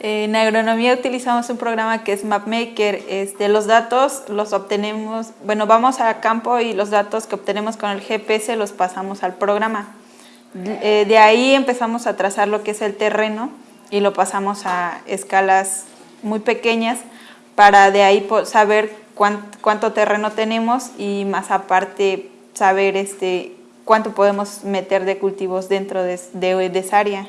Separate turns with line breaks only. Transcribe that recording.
En agronomía utilizamos un programa que es MapMaker. Este, los datos los obtenemos, bueno, vamos a campo y los datos que obtenemos con el GPS los pasamos al programa. Eh, de ahí empezamos a trazar lo que es el terreno y lo pasamos a escalas muy pequeñas para de ahí saber cuánto, terreno tenemos y más aparte saber este, cuánto podemos meter de cultivos dentro de esa área.